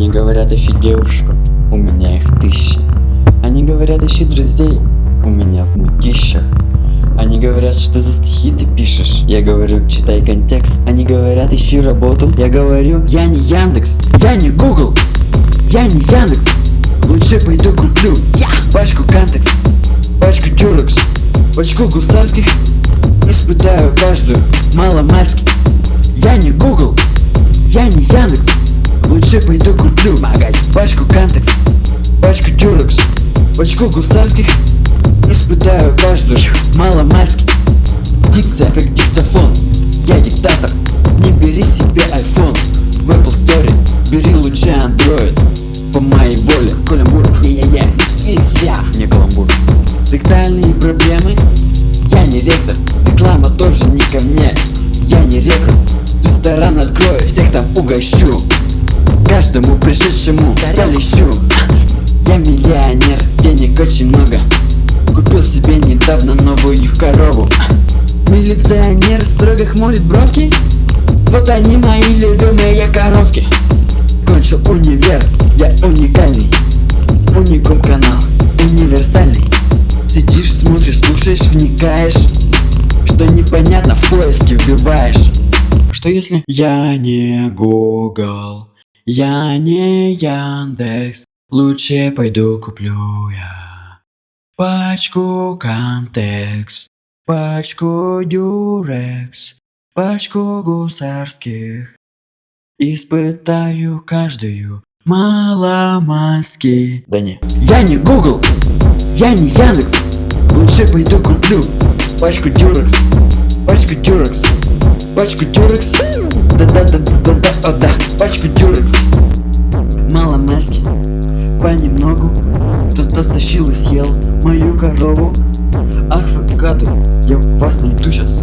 Они говорят, ищи девушку, у меня их тысячи. Они говорят, ищи друзей, у меня в мутищах. Они говорят, что за стихи ты пишешь Я говорю, читай контекст. Они говорят, ищи работу Я говорю, я не Яндекс Я не Google Я не Яндекс. Лучше пойду куплю я пачку Кантекс Пачку Дюрекс Пачку гусарских. Испытаю каждую маломальски. Я не Google Я не Яндекс Лучше пойду куплю магазин. Пачку Кантекс Пачку Дюрекс Пачку гусарских. Испытаю каждую маломальски. Дикция как диктофон. Я диктатор Не бери себе iPhone. В Apple Store Бери лучше Android. По моей воле Каламбур Я-я-я Я Не каламбур. Ректальные проблемы. Я не ректор. Реклама тоже не ко мне. Я не рекрут Ресторан открою Всех там угощу Каждому пришедшему я лещу Я миллионер Денег очень много. Купил себе недавно новую корову. Милиционер строго хмурит бровки? Вот они мои любимые коровки. Кончил универ, я уникальный. Уникум канал, универсальный. Сидишь, смотришь, слушаешь, вникаешь Что непонятно в поиске вбиваешь. Что если я не Google Я не Яндекс Лучше пойду куплю я Пачку Кантекс, пачку Дюрекс, пачку гусарских. Испытаю каждую маломальски. Да не. Я не Google, я не Яндекс. Лучше пойду куплю пачку Дюрекс, пачку Дюрекс, пачку Дюрекс. Да-да-да-да-да, о да, пачку Дюрекс. Маломальски, понемногу. Кто-то стащил и съел мою корову Ах вы гады, я вас найду сейчас